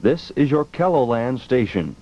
This is your Kelloland station.